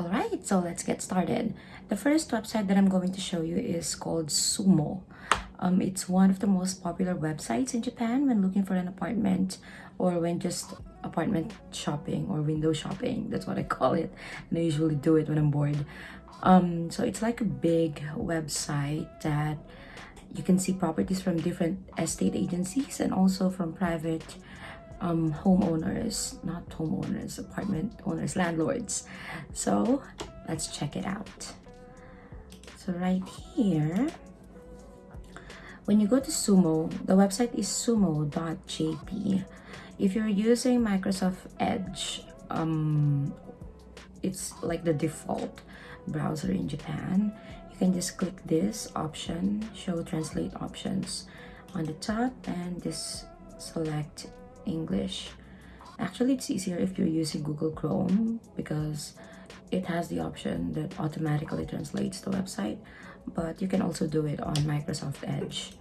Alright, so let's get started. The first website that I'm going to show you is called SUUMO. Um, it's one of the most popular websites in Japan when looking for an apartment or when just apartment shopping or window shopping. That's what I call it. And I usually do it when I'm bored. Um, so it's like a big website that you can see properties from different estate agencies and also from private um, homeowners, not homeowners, apartment owners, landlords. So let's check it out. So right here, when you go to SUUMO, the website is suumo.jp. If you're using Microsoft Edge, um, it's like the default browser in Japan. You can just click this option, show translate options on the top and just select English. Actually, it's easier if you're using Google Chrome because it has the option that automatically translates the website, but you can also do it on Microsoft Edge.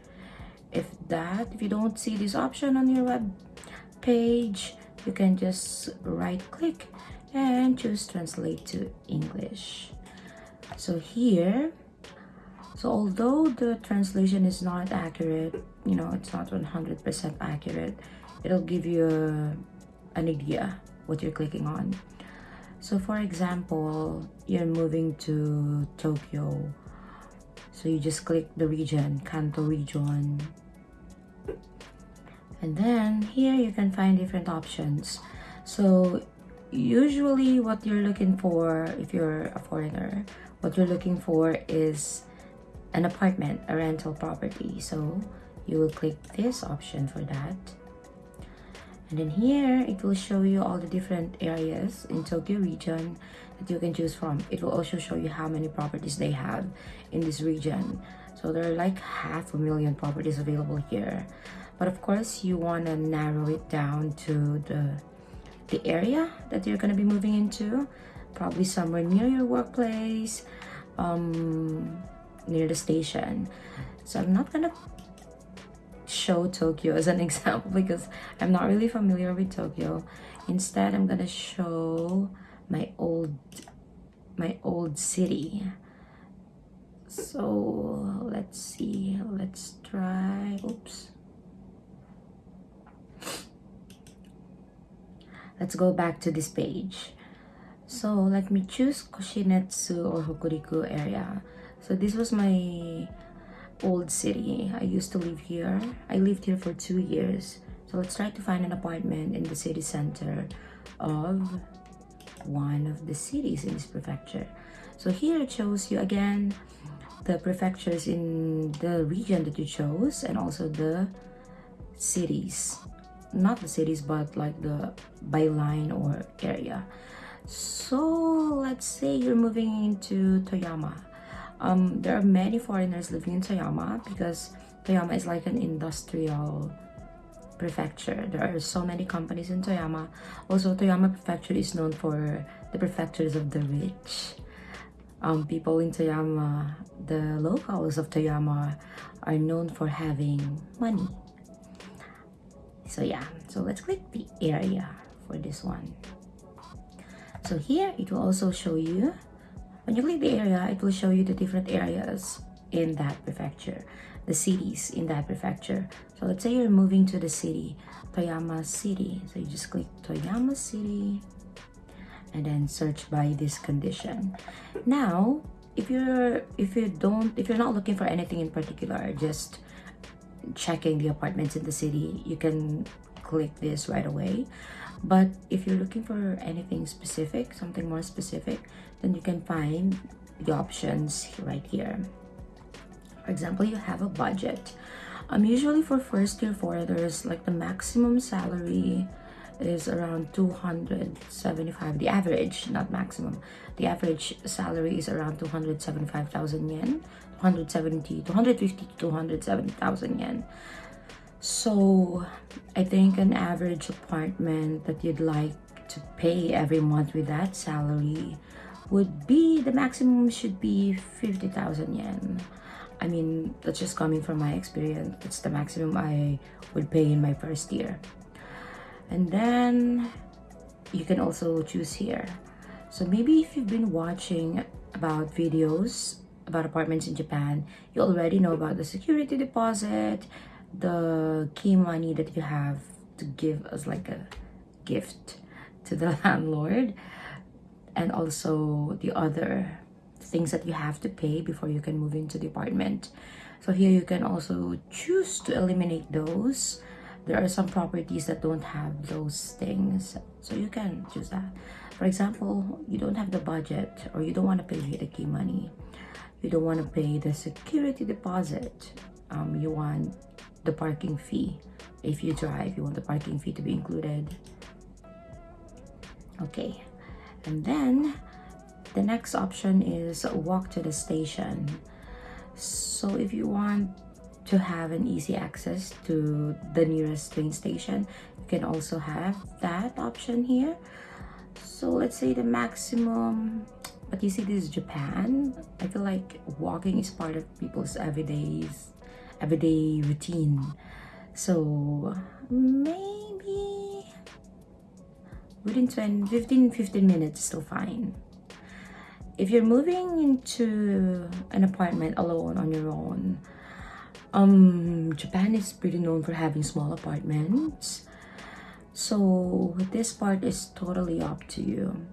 If that, if you don't see this option on your web page, you can just right click and choose translate to English. So here, so although the translation is not accurate, you know, it's not 100% accurate, it'll give you a, an idea what you're clicking on. So for example you're moving to Tokyo. So you just click the region Kanto region. And then here you can find different options. So usually what you're looking for if you're a foreigner what you're looking for is an apartment a rental property. So you will click this option for that and then here it will show you all the different areas in Tokyo region that you can choose from. It will also show you how many properties they have in this region. So there are like half a million properties available here. But of course you want to narrow it down to the the area that you're going to be moving into. Probably somewhere near your workplace um near the station. So i'm not gonna show Tokyo as an example because I'm not really familiar with Tokyo. Instead, I'm gonna show my old my old city. So let's see, let's try, oops. Let's go back to this page. So let me choose Koshinetsu or Hokuriku area. So this was my old city. I used to live here. I lived here for two years. So let's try to find an apartment in the city center of one of the cities in this prefecture. So here it shows you again the prefectures in the region that you chose and also the cities. Not the cities but like the byline or area. So let's say you're moving into Toyama um, there are many foreigners living in Toyama because Toyama is like an industrial prefecture. There are so many companies in Toyama. Also, Toyama prefecture is known for the prefectures of the rich. Um, people in Toyama, the locals of Toyama are known for having money. So yeah, so let's click the area for this one. So here it will also show you when you click the area, it will show you the different areas in that prefecture, the cities in that prefecture. So let's say you're moving to the city, Toyama City. So you just click Toyama City and then search by this condition. Now, if you're if you don't if you're not looking for anything in particular, just checking the apartments in the city, you can click this right away but if you're looking for anything specific something more specific then you can find the options right here. For example you have a budget. Um usually for first year foreigners like the maximum salary is around 275 the average not maximum. The average salary is around 275,000 yen 170 250 to 270,000 yen so I think an average apartment that you'd like to pay every month with that salary would be the maximum should be 50,000 yen. I mean, that's just coming from my experience. It's the maximum I would pay in my first year. And then you can also choose here. so maybe if you've been watching about videos about apartments in Japan, you already know about the security deposit, the key money that you have to give as like a gift to the landlord, and also the other things that you have to pay before you can move into the apartment. So here you can also choose to eliminate those. There are some properties that don't have those things, so you can choose that. For example, you don't have the budget or you don't want to pay the key money you don't want to pay the security deposit um, you want the parking fee. If you drive you want the parking fee to be included. Okay. And then the next option is walk to the station. So if you want to have an easy access to the nearest train station you can also have that option here. So let's say the maximum but you see this is japan i feel like walking is part of people's everyday's everyday routine. So maybe within 20 15 15 minutes still fine. If you're moving into an apartment alone on your own um japan is pretty known for having small apartments. So this part is totally up to you.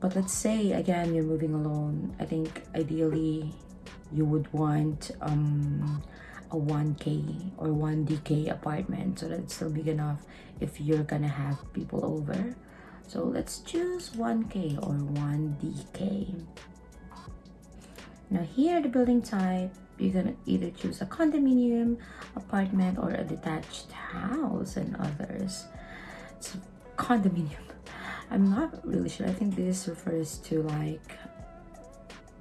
But let's say again you're moving alone. I think ideally you would want um a 1k or 1dk apartment so that's still big enough if you're gonna have people over. So let's choose 1k or 1dk now here the building type you're gonna either choose a condominium apartment or a detached house and others. It's condominium. I'm not really sure. I think this refers to like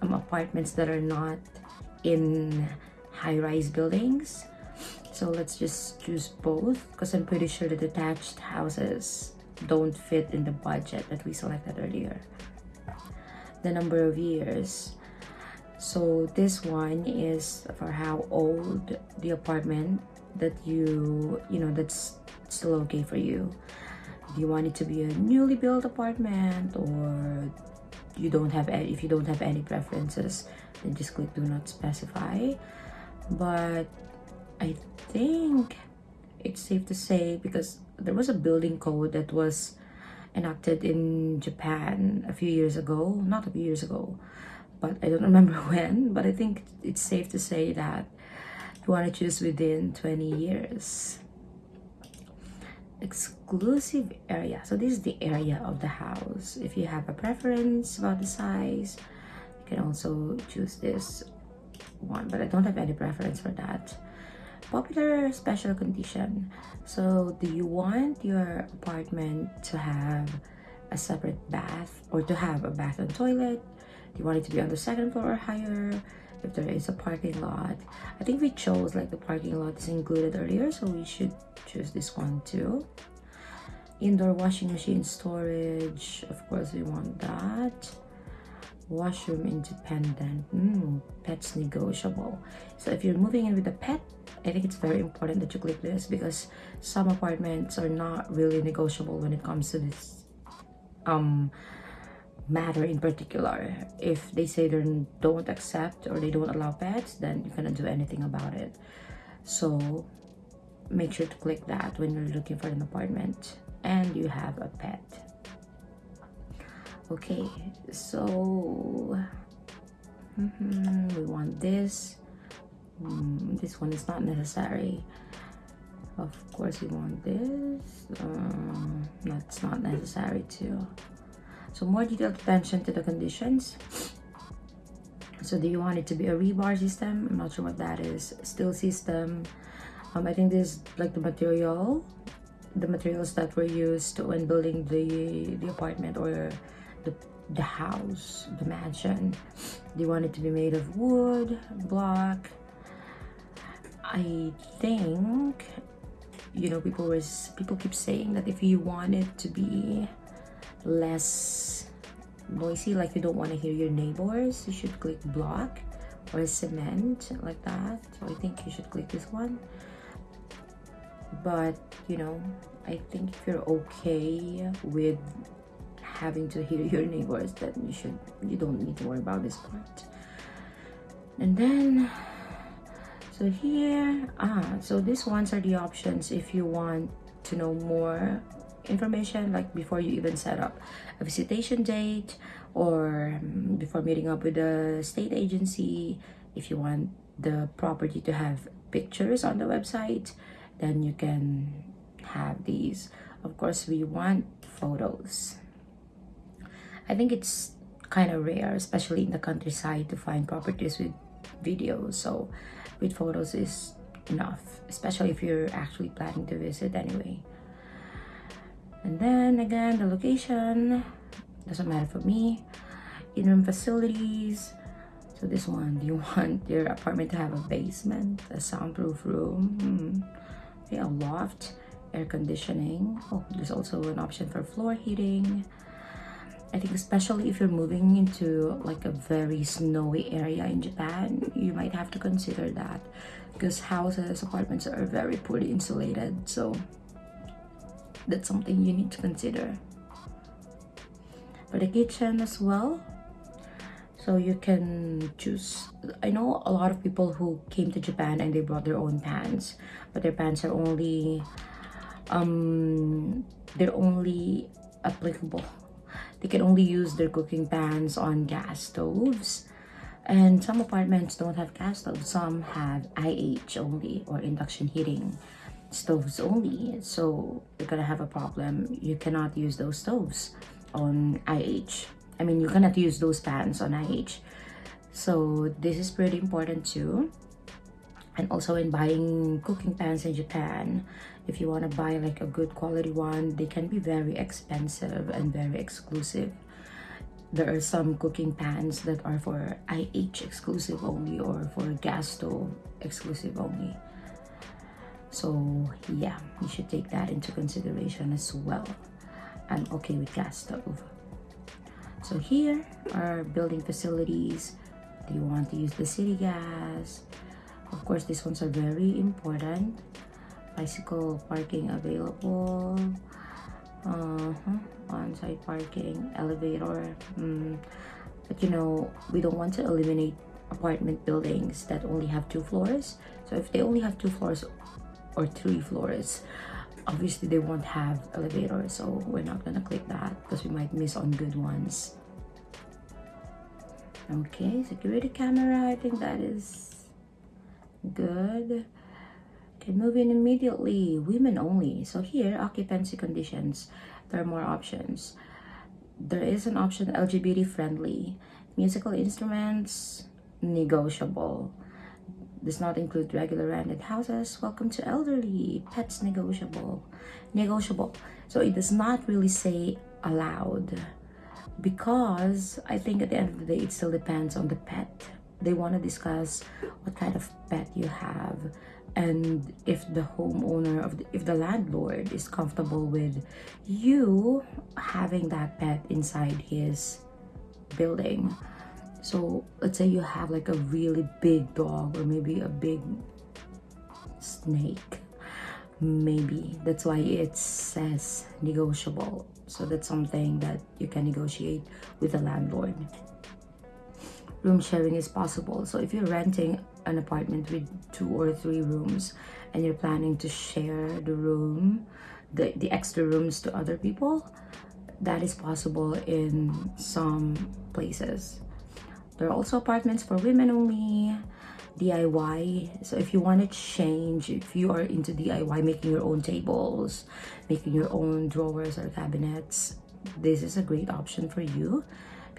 um, apartments that are not in high-rise buildings. So let's just choose both because I'm pretty sure the detached houses don't fit in the budget that we selected earlier. The number of years. So this one is for how old the apartment that you, you know, that's still okay for you do you want it to be a newly built apartment or you don't have any if you don't have any preferences then just click do not specify but i think it's safe to say because there was a building code that was enacted in japan a few years ago. Not a few years ago but i don't remember when. But i think it's safe to say that you want to choose within 20 years. Exclusive area. So this is the area of the house. If you have a preference about the size you can also choose this one but i don't have any preference for that. Popular special condition. So do you want your apartment to have a separate bath or to have a bath and toilet? Do you want it to be on the second floor or higher if there is a parking lot? I think we chose like the parking lot is included earlier so we should choose this one too. Indoor washing machine storage of course we want that washroom independent. Mm, pets negotiable. So if you're moving in with a pet i think it's very important that you click this because some apartments are not really negotiable when it comes to this um matter in particular. If they say they don't accept or they don't allow pets then you cannot do anything about it. So make sure to click that when you're looking for an apartment and you have a pet okay so mm -hmm, we want this. Mm, this one is not necessary. Of course we want this. Um, that's not necessary too. So more detailed attention to the conditions. So do you want it to be a rebar system? I'm not sure what that is. Steel system. Um i think this is like the material the materials that were used when building the the apartment or the the house the mansion. You want it to be made of wood block. I think you know people was people keep saying that if you want it to be less noisy like you don't want to hear your neighbors you should click block or cement like that. So i think you should click this one. But you know i think if you're okay with having to hear your neighbors that you should you don't need to worry about this part. And then so here ah so these ones are the options if you want to know more information like before you even set up a visitation date or um, before meeting up with the state agency if you want the property to have pictures on the website then you can have these. Of course we want photos i think it's kind of rare especially in the countryside to find properties with videos. So with photos is enough especially if you're actually planning to visit anyway. And then again the location doesn't matter for me. In-room facilities so this one do you want your apartment to have a basement a soundproof room. Hmm. okay a loft air conditioning. Oh there's also an option for floor heating I think especially if you're moving into like a very snowy area in Japan, you might have to consider that because houses, apartments are very poorly insulated. So that's something you need to consider. For the kitchen as well, so you can choose. I know a lot of people who came to Japan and they brought their own pans, but their pans are only, um, they're only applicable they can only use their cooking pans on gas stoves. And some apartments don't have gas stoves. Some have IH only or induction heating stoves only. So you're gonna have a problem. You cannot use those stoves on IH. I mean, you cannot use those pans on IH. So this is pretty important too and also in buying cooking pans in Japan. If you want to buy like a good quality one they can be very expensive and very exclusive. There are some cooking pans that are for IH exclusive only or for gas stove exclusive only. So yeah you should take that into consideration as well. I'm okay with gas stove. So here are building facilities. Do you want to use the city gas of course these ones are very important. Bicycle parking available. Uh -huh. on-site parking elevator. Mm. but you know we don't want to eliminate apartment buildings that only have two floors. So if they only have two floors or three floors obviously they won't have elevators so we're not gonna click that because we might miss on good ones. Okay security camera. I think that is good. Can move in immediately. Women only. So here occupancy conditions. There are more options. There is an option lgbt friendly. Musical instruments negotiable. Does not include regular rented houses. Welcome to elderly. Pets negotiable. Negotiable. So it does not really say allowed because i think at the end of the day it still depends on the pet they want to discuss what kind of pet you have and if the homeowner of the, if the landlord is comfortable with you having that pet inside his building. So let's say you have like a really big dog or maybe a big snake maybe. That's why it says negotiable. So that's something that you can negotiate with the landlord room sharing is possible. So if you're renting an apartment with two or three rooms and you're planning to share the room, the, the extra rooms to other people, that is possible in some places. There are also apartments for women only, DIY. So if you want to change, if you are into DIY, making your own tables, making your own drawers or cabinets, this is a great option for you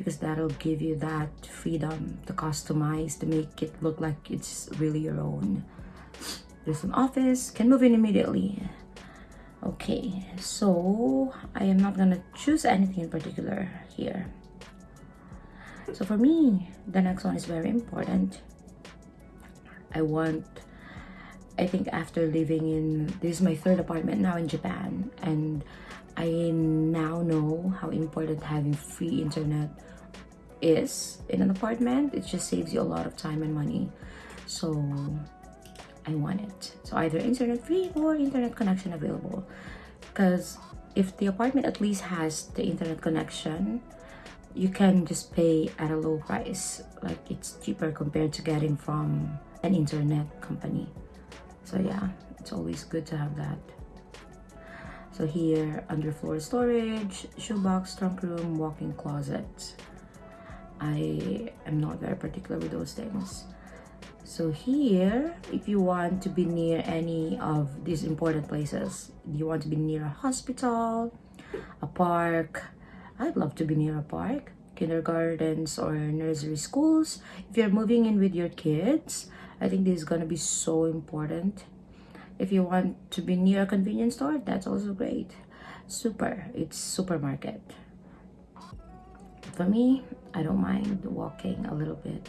because that'll give you that freedom to customize to make it look like it's really your own. There's an office can move in immediately. Okay so i am not gonna choose anything in particular here. So for me the next one is very important. I want i think after living in this is my third apartment now in japan and i now know how important having free internet is in an apartment it just saves you a lot of time and money. So i want it. So either internet free or internet connection available. Because if the apartment at least has the internet connection you can just pay at a low price. Like it's cheaper compared to getting from an internet company. So yeah it's always good to have that. So here underfloor storage shoebox trunk room walk-in closet i am not very particular with those things so here if you want to be near any of these important places you want to be near a hospital a park I'd love to be near a park, kindergartens or nursery schools. If you're moving in with your kids, I think this is going to be so important. If you want to be near a convenience store, that's also great. Super, it's supermarket. For me, I don't mind walking a little bit.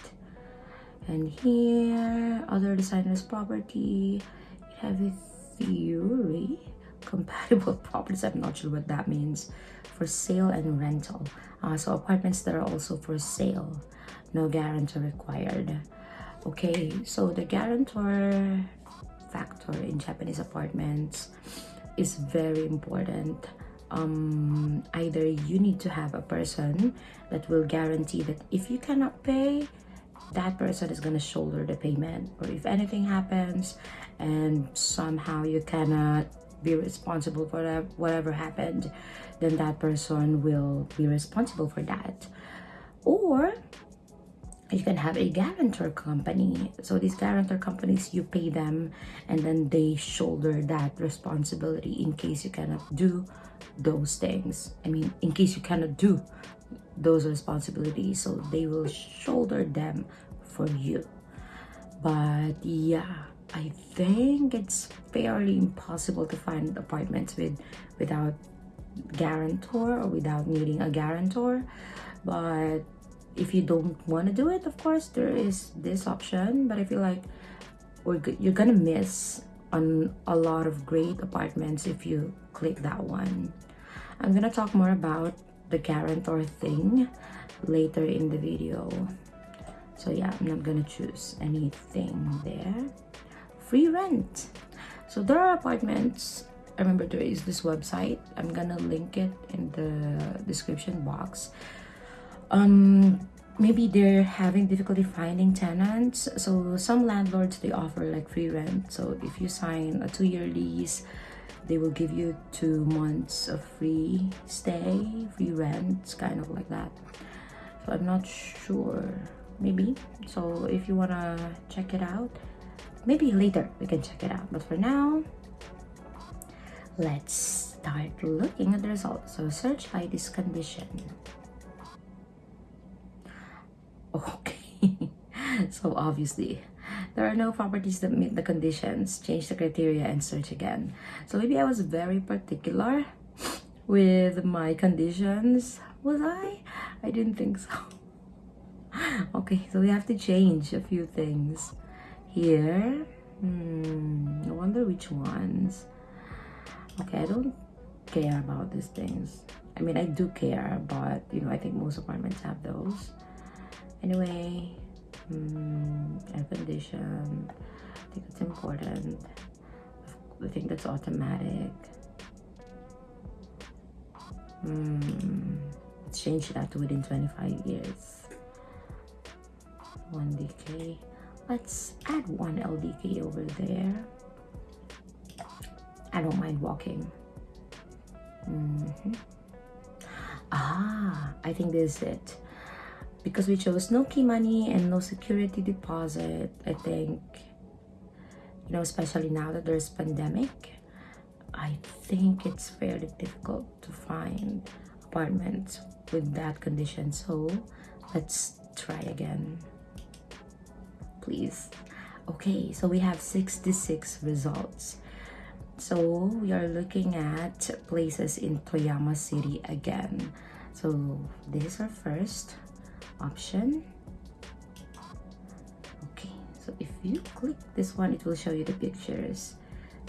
And here, other designers property, you have a theory compatible properties. I'm not sure what that means. For sale and rental. Uh, so apartments that are also for sale. No guarantor required. Okay so the guarantor factor in japanese apartments is very important um, either you need to have a person that will guarantee that if you cannot pay that person is going to shoulder the payment or if anything happens and somehow you cannot be responsible for whatever happened, then that person will be responsible for that. Or you can have a guarantor company. So these guarantor companies, you pay them and then they shoulder that responsibility in case you cannot do those things. I mean, in case you cannot do those responsibilities. So they will shoulder them for you. But yeah, I think it's fairly impossible to find apartments with without guarantor or without needing a guarantor but if you don't want to do it of course there is this option but I feel like we're you're gonna miss on a lot of great apartments if you click that one I'm gonna talk more about the guarantor thing later in the video. So yeah I'm not gonna choose anything there. Free rent. So there are apartments. I remember there is this website. I'm gonna link it in the description box. Um maybe they're having difficulty finding tenants. So some landlords they offer like free rent. So if you sign a two-year lease they will give you two months of free stay free rent kind of like that. So i'm not sure. Maybe. So if you want to check it out maybe later we can check it out. But for now let's start looking at the results. So search by this condition. Okay. So obviously there are no properties that meet the conditions change the criteria and search again. So maybe i was very particular with my conditions. Was i? I didn't think so. Okay so we have to change a few things here. Hmm i wonder which ones. Okay i don't care about these things. I mean i do care but you know i think most apartments have those. Anyway hmm, air condition i think it's important i think that's automatic let's change that within 25 years 1dk let's add one LDK over there. I don't mind walking. Mm -hmm. Ah, I think this is it. Because we chose no key money and no security deposit, I think, you know, especially now that there's pandemic, I think it's fairly difficult to find apartments with that condition. So let's try again. Please. Okay so we have 66 results. So we are looking at places in Toyama City again. So this is our first option okay so if you click this one it will show you the pictures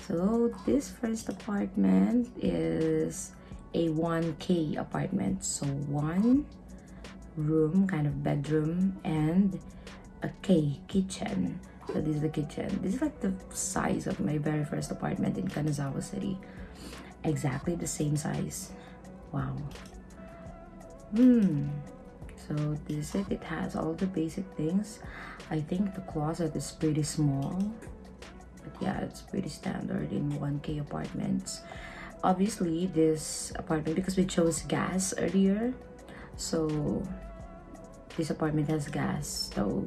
so this first apartment is a 1k apartment so one room kind of bedroom and a K kitchen. So this is the kitchen. This is like the size of my very first apartment in Kanazawa City. exactly the same size wow hmm so this is it. Has all the basic things. I think the closet is pretty small but yeah it's pretty standard in 1k apartments. Obviously this apartment because we chose gas earlier so this apartment has gas so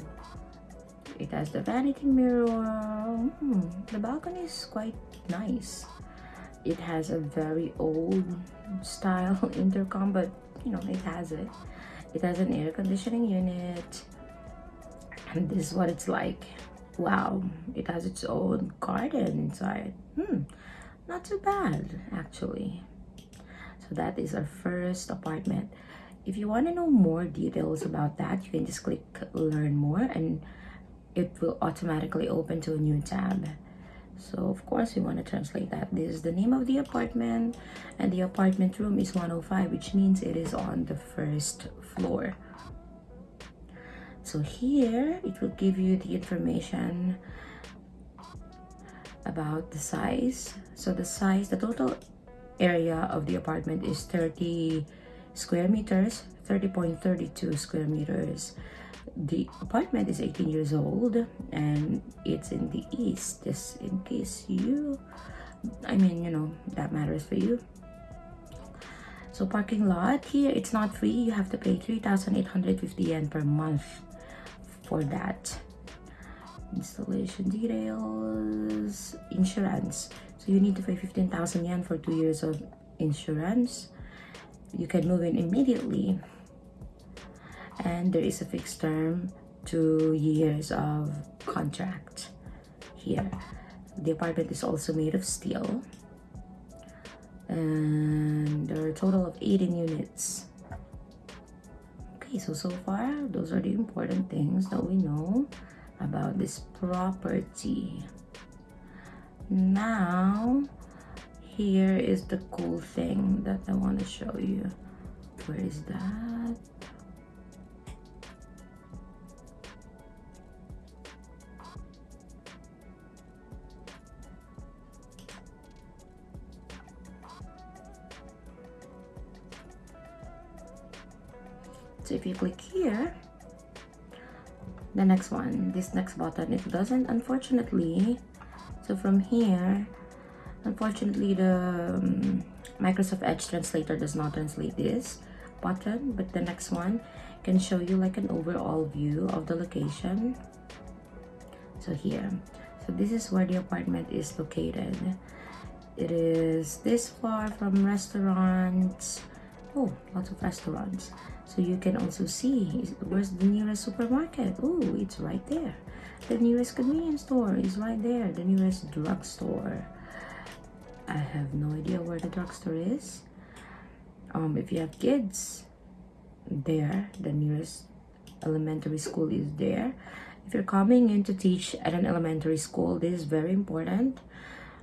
it has the vanity mirror. Hmm, the balcony is quite nice. It has a very old style intercom but you know it has it it has an air conditioning unit. And this is what it's like. Wow it has its own garden inside. Hmm not too bad actually. So that is our first apartment. If you want to know more details about that you can just click learn more and it will automatically open to a new tab so of course we want to translate that. This is the name of the apartment and the apartment room is 105 which means it is on the first floor. So here it will give you the information about the size. So the size the total area of the apartment is 30 square meters 30.32 square meters the apartment is 18 years old and it's in the east just in case you i mean you know that matters for you. So parking lot here it's not free. You have to pay 3,850 yen per month for that. Installation details insurance. So you need to pay 15,000 yen for two years of insurance. You can move in immediately and there is a fixed term two years of contract here. The apartment is also made of steel. And there are a total of 18 units. Okay so so far those are the important things that we know about this property. Now here is the cool thing that i want to show you. Where is that so if you click here. The next one this next button it doesn't unfortunately. So from here unfortunately the um, microsoft edge translator does not translate this button but the next one can show you like an overall view of the location. So here. So this is where the apartment is located. It is this far from restaurants. Oh lots of restaurants so you can also see where's the nearest supermarket. Oh it's right there. The nearest convenience store is right there the nearest drugstore. I have no idea where the drugstore is. Um if you have kids there the nearest elementary school is there. If you're coming in to teach at an elementary school this is very important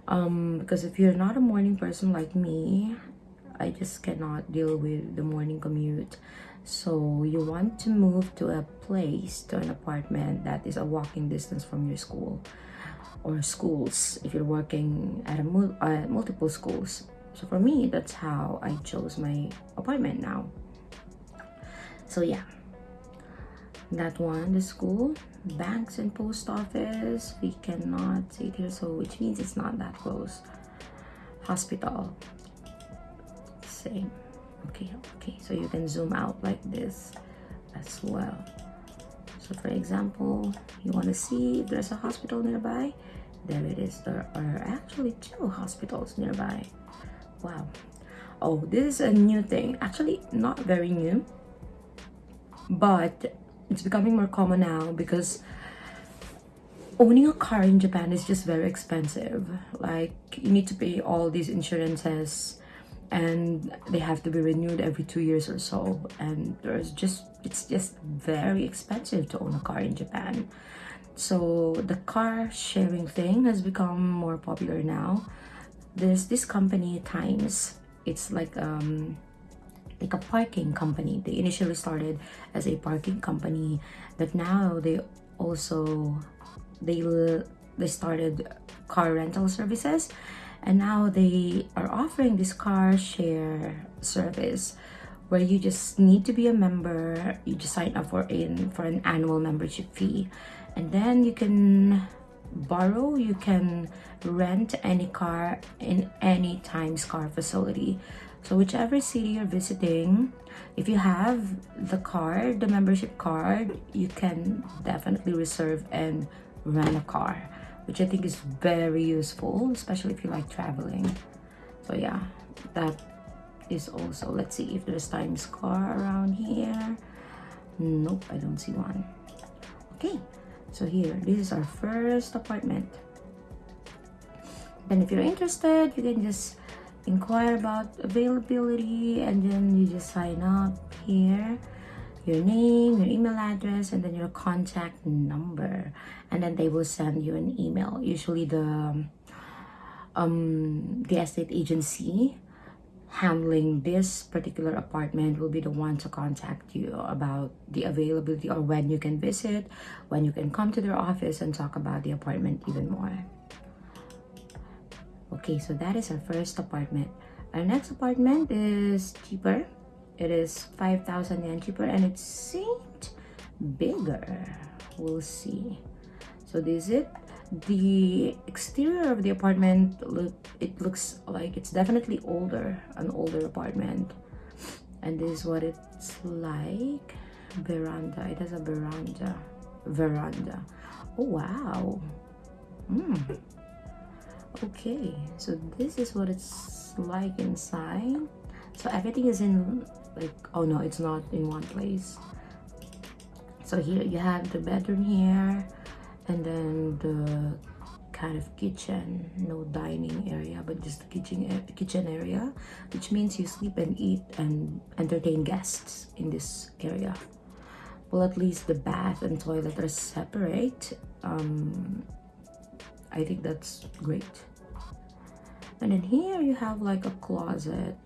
um because if you're not a morning person like me i just cannot deal with the morning commute so you want to move to a place to an apartment that is a walking distance from your school or schools if you're working at a mul uh, multiple schools. So for me that's how i chose my apartment now. So yeah. That one the school banks and post office we cannot see it here so which means it's not that close. Hospital same okay okay so you can zoom out like this as well. So for example you want to see if there's a hospital nearby? There it is. There are actually two hospitals nearby. Wow. Oh this is a new thing. Actually not very new but it's becoming more common now because owning a car in Japan is just very expensive. Like you need to pay all these insurances and they have to be renewed every two years or so. And there's just it's just very expensive to own a car in japan. So the car sharing thing has become more popular now. There's this company times. It's like um like a parking company. They initially started as a parking company but now they also they they started car rental services and now they are offering this car share service where you just need to be a member. You just sign up for in for an annual membership fee. And then you can borrow you can rent any car in any times car facility. So whichever city you're visiting if you have the card the membership card you can definitely reserve and rent a car which i think is very useful especially if you like traveling. So yeah that is also let's see if there's times car around here. Nope i don't see one. Okay so here this is our first apartment. Then if you're interested you can just inquire about availability and then you just sign up here your name your email address and then your contact number and then they will send you an email usually the um the estate agency handling this particular apartment will be the one to contact you about the availability or when you can visit, when you can come to their office and talk about the apartment even more. Okay, so that is our first apartment. Our next apartment is cheaper. It is 5,000 yen cheaper and it seemed bigger. We'll see. So this is it. The exterior of the apartment look it looks like it's definitely older an older apartment. And this is what it's like. Veranda. It has a veranda. Veranda. Oh wow. Mm. okay. So this is what it's like inside. So everything is in like oh no it's not in one place. So here you have the bedroom here and then the kind of kitchen no dining area but just the kitchen kitchen area which means you sleep and eat and entertain guests in this area. Well at least the bath and toilet are separate. Um i think that's great. And then here you have like a closet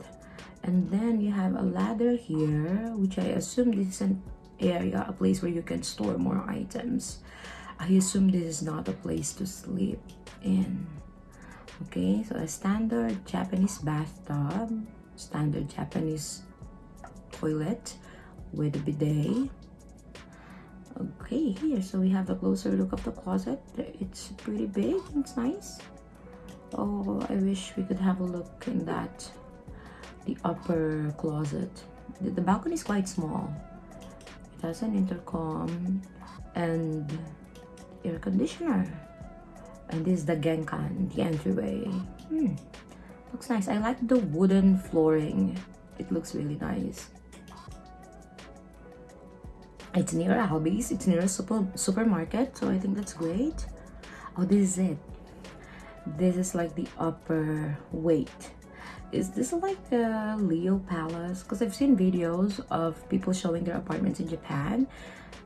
and then you have a ladder here which i assume this is an area a place where you can store more items I assume this is not a place to sleep in. Okay, so a standard Japanese bathtub, standard Japanese toilet with a bidet. Okay, here, so we have a closer look of the closet. It's pretty big, it's nice. Oh, I wish we could have a look in that, the upper closet. The, balcony is quite small. It has an intercom and air conditioner. And this is the genkan the entryway. Hmm. looks nice. I like the wooden flooring. It looks really nice. It's near Albi's. It's near a super supermarket so i think that's great. Oh this is it. This is like the upper weight is this like a Leopalace? Because i've seen videos of people showing their apartments in japan.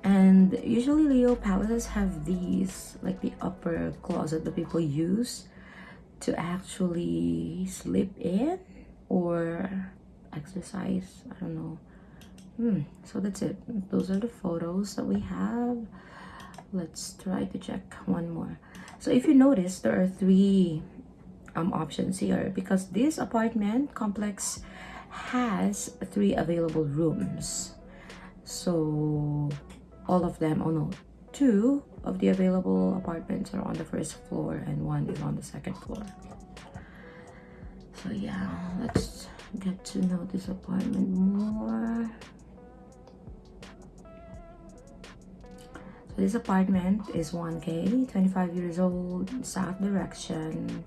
And usually Leopalaces have these like the upper closet that people use to actually sleep in or exercise. I don't know. Hmm so that's it. Those are the photos that we have. Let's try to check one more. So if you notice there are three um options here because this apartment complex has three available rooms. So all of them oh no two of the available apartments are on the first floor and one is on the second floor. So yeah let's get to know this apartment more. So this apartment is 1k 25 years old south direction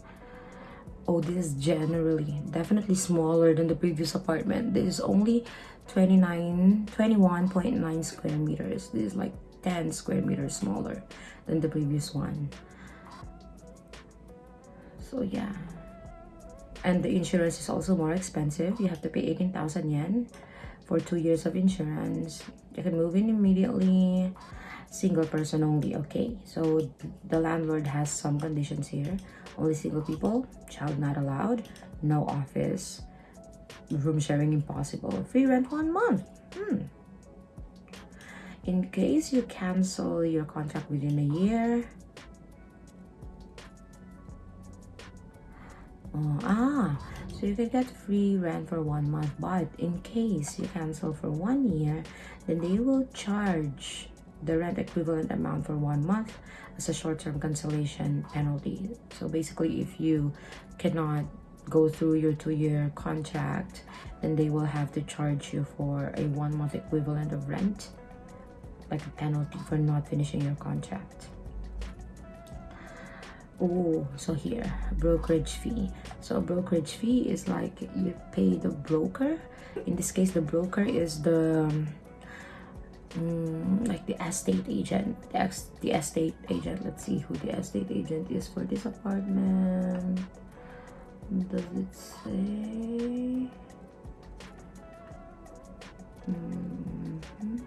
oh this is generally definitely smaller than the previous apartment. This is only 29 21.9 square meters. This is like 10 square meters smaller than the previous one. So yeah. And the insurance is also more expensive. You have to pay 18,000 yen for two years of insurance. You can move in immediately single person only okay? So the landlord has some conditions here only single people child not allowed no office room sharing impossible free rent one month hmm. in case you cancel your contract within a year Oh, ah, so you can get free rent for one month, but in case you cancel for one year, then they will charge the rent equivalent amount for one month as a short-term cancellation penalty. So basically, if you cannot go through your two-year contract, then they will have to charge you for a one-month equivalent of rent, like a penalty for not finishing your contract. Oh, so here, brokerage fee. So brokerage fee is like you pay the broker. In this case, the broker is the um, like the estate agent. The, the estate agent. Let's see who the estate agent is for this apartment. Does it say? Mm -hmm.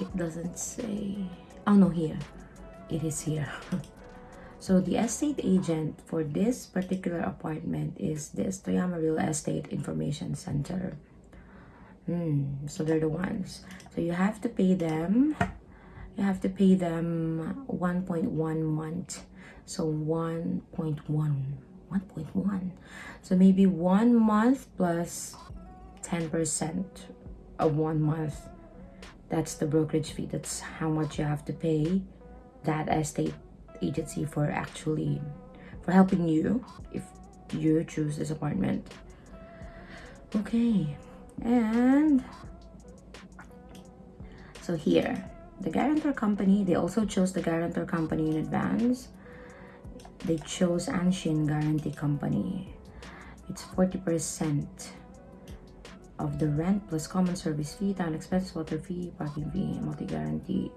it doesn't say oh no here it is here so the estate agent for this particular apartment is this Toyama Real Estate Information Center. Hmm so they're the ones. So you have to pay them you have to pay them 1.1 month. So 1.1 1.1 so maybe one month plus plus 10 percent of one month. That's the brokerage fee. That's how much you have to pay that estate agency for actually for helping you if you choose this apartment. Okay and so here the guarantor company they also chose the guarantor company in advance. They chose Anshin Guarantee Company. It's 40 percent of the rent plus common service fee, town expense, water fee, parking fee, multi-guarantee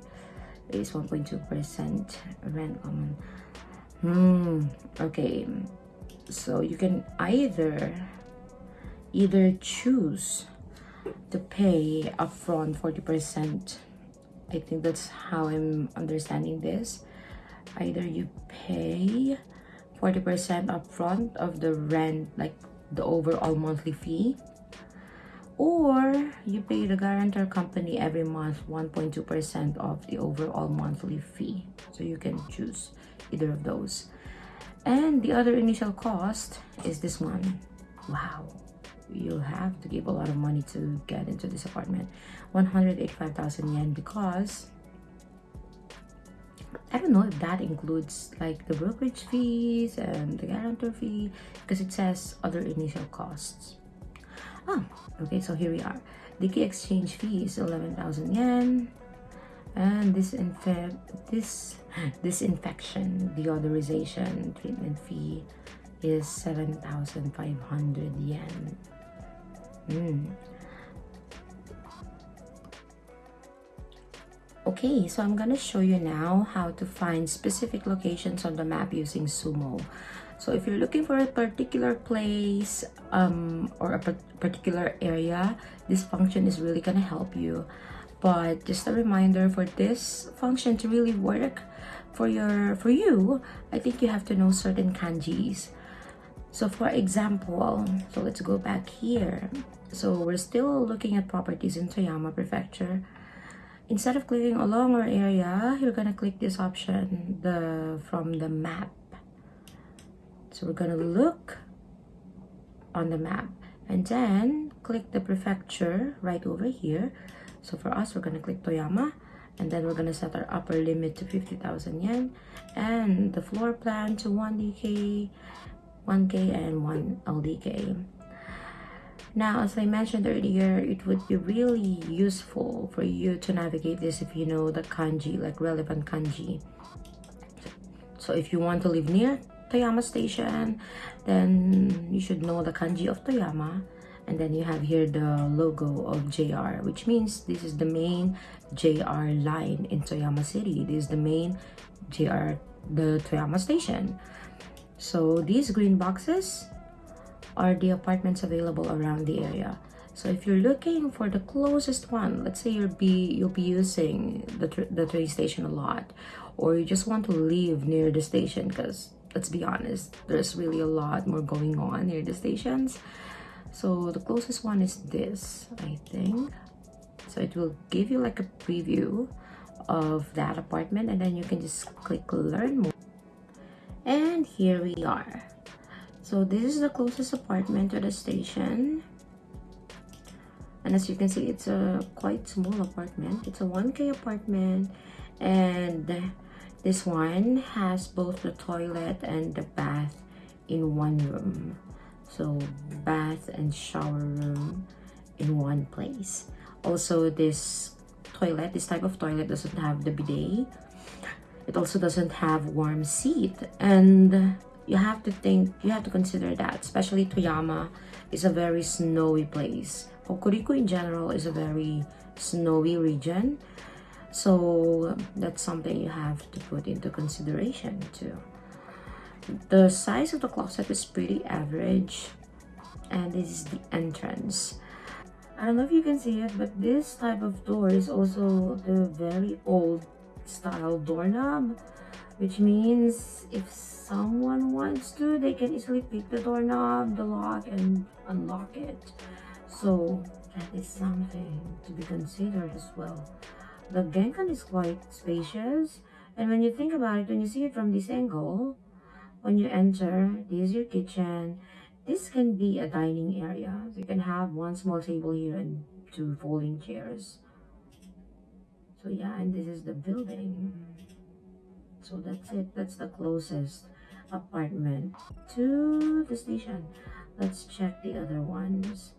is 1.2% rent common. Hmm, okay. So you can either either choose to pay upfront 40%. I think that's how I'm understanding this. Either you pay 40% upfront of the rent, like the overall monthly fee, or you pay the guarantor company every month 1.2% of the overall monthly fee. So you can choose either of those. And the other initial cost is this one. Wow. You'll have to give a lot of money to get into this apartment. 185,000 yen because I don't know if that includes like the brokerage fees and the guarantor fee because it says other initial costs. Ah, okay, so here we are. The key exchange fee is 11,000 yen. And this this disinfection deodorization treatment fee is 7,500 yen. Mm. Okay, so I'm gonna show you now how to find specific locations on the map using SUUMO. So if you're looking for a particular place um, or a particular area, this function is really gonna help you. But just a reminder for this function to really work for your for you, I think you have to know certain kanjis. So for example, so let's go back here. So we're still looking at properties in Toyama Prefecture. Instead of clicking along our area, you're gonna click this option, the from the map so we're going to look on the map and then click the prefecture right over here. So for us, we're going to click Toyama and then we're going to set our upper limit to 50,000 yen and the floor plan to 1DK, 1K and 1 LDK. Now, as I mentioned earlier, it would be really useful for you to navigate this if you know the kanji, like relevant kanji. So if you want to live near Toyama Station, then you should know the kanji of Toyama. And then you have here the logo of JR, which means this is the main JR line in Toyama City. This is the main JR, the Toyama Station. So these green boxes are the apartments available around the area. So if you're looking for the closest one, let's say you'll be you'll be using the, the train station a lot, or you just want to live near the station because let's be honest there's really a lot more going on near the stations. So the closest one is this i think. So it will give you like a preview of that apartment and then you can just click learn more. And here we are. So this is the closest apartment to the station. And as you can see it's a quite small apartment. It's a 1k apartment and this one has both the toilet and the bath in one room. So bath and shower room in one place. Also this toilet this type of toilet doesn't have the bidet. It also doesn't have warm seat. And you have to think you have to consider that especially toyama is a very snowy place. Hokuriku in general is a very snowy region. So that's something you have to put into consideration too. The size of the closet is pretty average and this is the entrance. I don't know if you can see it, but this type of door is also the very old style doorknob, which means if someone wants to, they can easily pick the doorknob, the lock, and unlock it. So that is something to be considered as well. The Genkan is quite spacious and when you think about it, when you see it from this angle, when you enter, this is your kitchen. This can be a dining area. So you can have one small table here and two folding chairs. So yeah, and this is the building. So that's it. That's the closest apartment to the station. Let's check the other ones.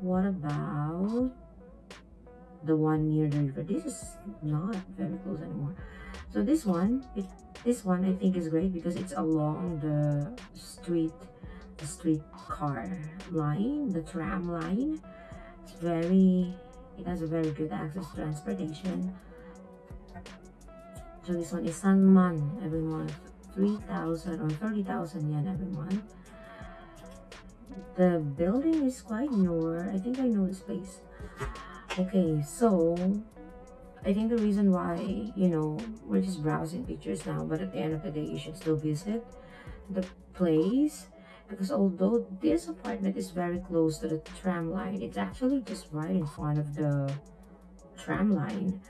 What about the one near the river? This is not very close anymore. So this one, it, this one I think is great because it's along the street, the street car line, the tram line. It's very, it has a very good access to transportation. So this one is Sanman every month, 3,000 or 30,000 yen every month. The building is quite newer. I think I know this place. Okay, so I think the reason why, you know, we're just browsing pictures now, but at the end of the day, you should still visit the place because although this apartment is very close to the tram line, it's actually just right in front of the tram line.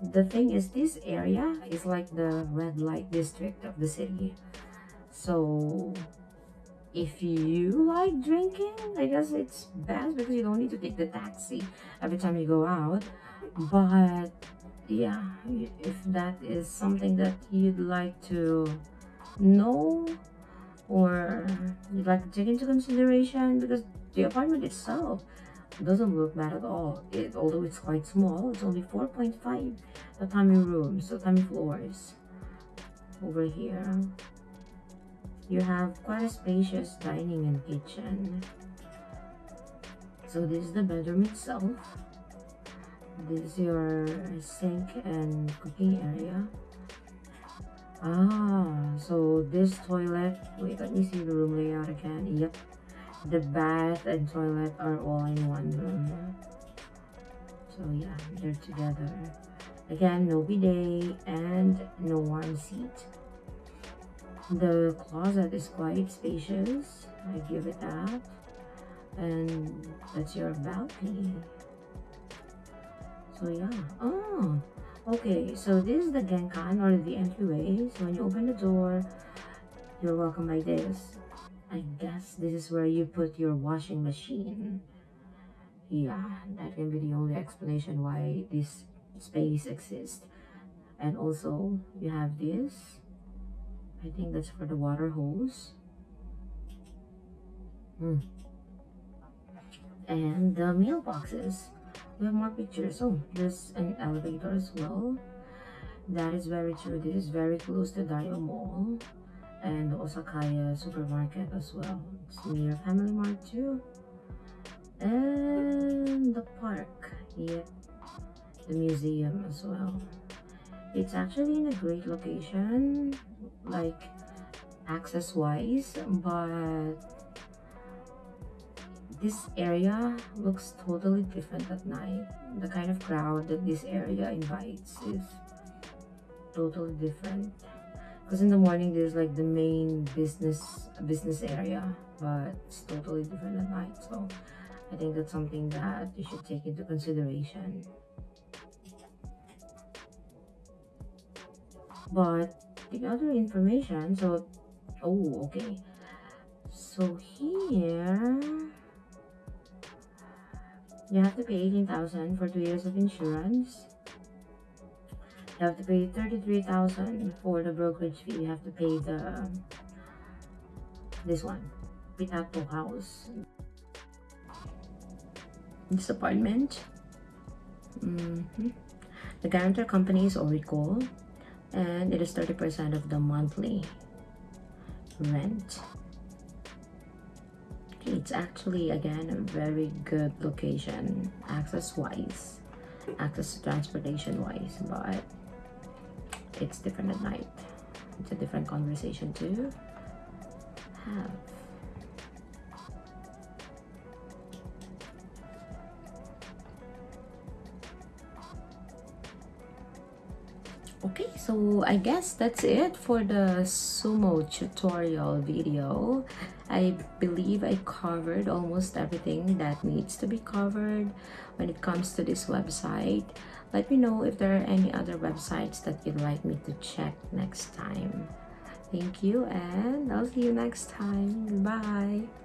The thing is, this area is like the red light district of the city. So if you like drinking i guess it's best because you don't need to take the taxi every time you go out. But yeah if that is something that you'd like to know or you'd like to take into consideration because the apartment itself doesn't look bad at all. It although it's quite small it's only 4.5 tatami rooms so tatami floors over here you have quite a spacious dining and kitchen. So this is the bedroom itself. This is your sink and cooking area. Ah, so this toilet, wait, let me see the room layout again. Yep, the bath and toilet are all in one room. So yeah, they're together. Again, no bidet and no warm seat. The closet is quite spacious. I give it that. And that's your balcony. So yeah. Oh, okay. So this is the genkan or the entryway. So when you open the door, you're welcome by this. I guess this is where you put your washing machine. Yeah, that can be the only explanation why this space exists. And also, you have this I think that's for the water hose. Hmm. And the mailboxes. We have more pictures. Oh, there's an elevator as well. That is very true. This is very close to Daio Mall and the Osakaya supermarket as well. It's near Family Mart too. And the park. Yep. The museum as well. It's actually in a great location like access wise but this area looks totally different at night. The kind of crowd that this area invites is totally different. Because in the morning there's like the main business business area but it's totally different at night. So i think that's something that you should take into consideration. But the other information so oh okay. So here you have to pay 18000 for two years of insurance. You have to pay 33000 for the brokerage fee. You have to pay the this one Pitat House. This apartment mm -hmm. the guarantor company is Oracle and it is 30% of the monthly rent. It's actually again a very good location access wise access to transportation wise but it's different at night. It's a different conversation to have so i guess that's it for the SUUMO tutorial video. I believe i covered almost everything that needs to be covered when it comes to this website. Let me know if there are any other websites that you'd like me to check next time. Thank you and i'll see you next time. Bye